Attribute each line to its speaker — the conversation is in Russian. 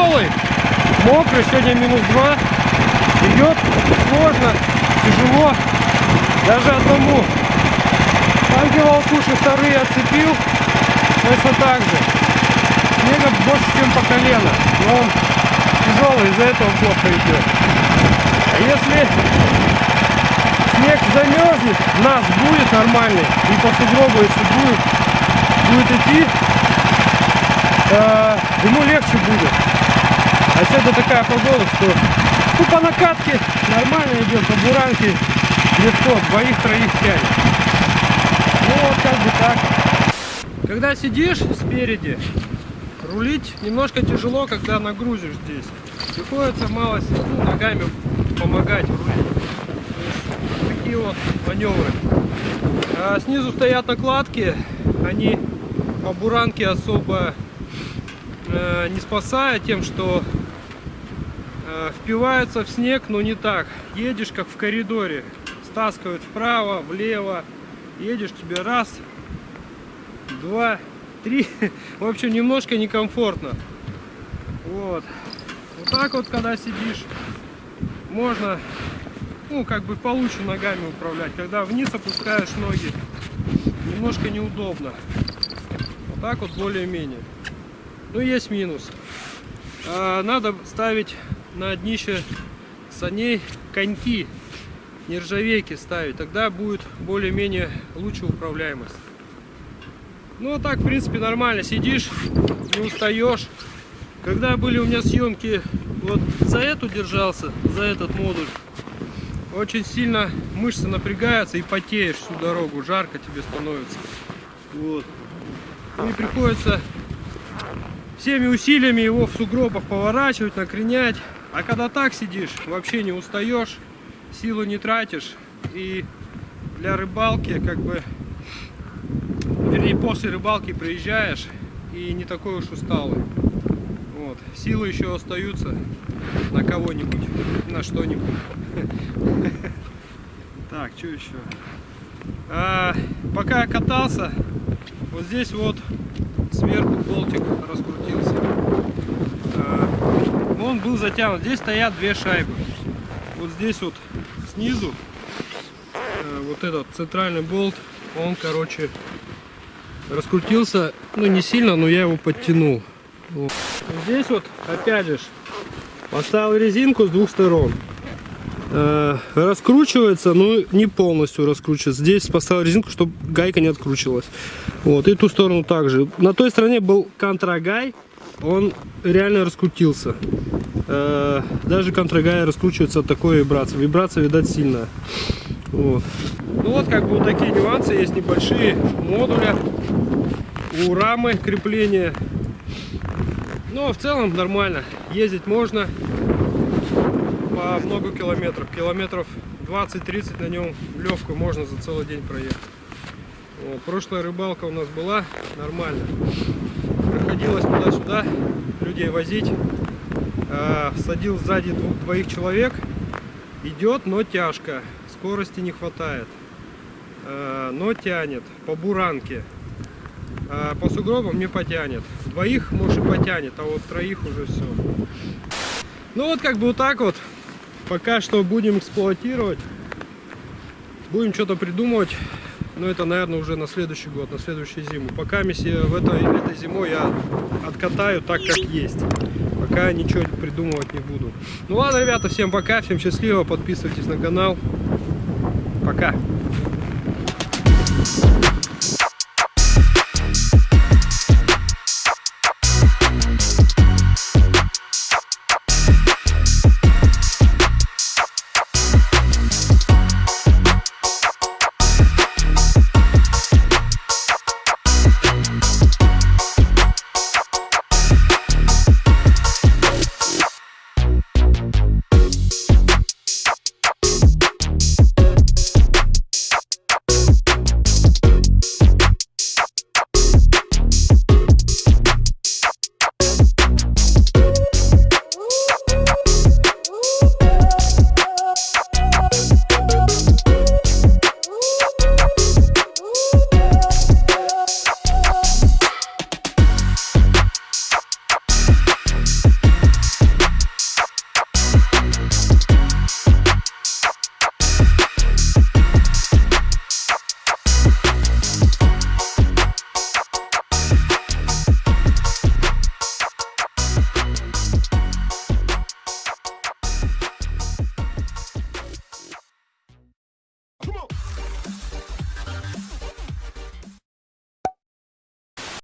Speaker 1: Мокрый, сегодня минус 2. Идет сложно, тяжело. Даже одному. Танки волкуши вторые отцепил. Точно так же. Снега больше, чем по колено. Но он тяжелый, из-за этого плохо идет. А если снег замерзнет, нас будет нормальный, и по сугробу, если будет, будет идти, э, ему легче будет. А сегодня такая погода, что ну, по накатке нормально идет, по буранке легко, двоих-троих тянет. Ну вот как бы так. Когда сидишь спереди, рулить немножко тяжело, когда нагрузишь здесь. Приходится мало ну, ногами помогать рулить. Такие вот маневры. А снизу стоят накладки, они по буранке особо не спасают тем, что э, впиваются в снег, но не так. Едешь как в коридоре, стаскивают вправо, влево, едешь тебе раз, два, три. В общем, немножко некомфортно. Вот. Вот так вот, когда сидишь, можно, ну, как бы получше ногами управлять. Когда вниз опускаешь ноги, немножко неудобно. Вот так вот более-менее. Ну, есть минус. А, надо ставить на днище саней коньки, нержавейки ставить. Тогда будет более-менее лучше управляемость. Ну, а так, в принципе, нормально. Сидишь, не устаешь. Когда были у меня съемки, вот за эту держался, за этот модуль, очень сильно мышцы напрягаются и потеешь всю дорогу, жарко тебе становится. Вот. И приходится всеми усилиями его в сугробах поворачивать, накренять. А когда так сидишь, вообще не устаешь, силу не тратишь. И для рыбалки, как бы, вернее, после рыбалки приезжаешь и не такой уж усталый. Вот. Силы еще остаются на кого-нибудь, на что-нибудь. Так, что еще? А, пока катался, вот здесь вот сверху болтик раскрутился. А, он был затянут. Здесь стоят две шайбы. Вот здесь вот снизу а, вот этот центральный болт, он, короче, раскрутился, ну не сильно, но я его подтянул. Вот. Здесь вот, опять же, поставил резинку с двух сторон. Э, раскручивается, но не полностью раскручивается. Здесь поставил резинку, чтобы гайка не откручивалась. Вот, и ту сторону также. На той стороне был контрагай, он реально раскрутился. Э, даже контрагай раскручивается от такой вибрации. Вибрация, видать, сильная. Вот. Ну вот, как бы вот такие нюансы есть небольшие модуля у рамы крепления но в целом нормально. Ездить можно по много километров. Километров 20-30 на нем легкую можно за целый день проехать. Вот. Прошлая рыбалка у нас была нормально. Приходилось туда-сюда людей возить. А, садил сзади двух, двоих человек. Идет, но тяжко. Скорости не хватает. А, но тянет по буранке. А по сугробам не потянет. Двоих, может, и потянет, а вот троих уже все. Ну вот как бы вот так вот. Пока что будем эксплуатировать. Будем что-то придумывать. Но это, наверное, уже на следующий год, на следующую зиму. Пока в этой, этой зимой я откатаю так, как есть. Пока ничего придумывать не буду. Ну ладно, ребята, всем пока, всем счастливо. Подписывайтесь на канал. Пока.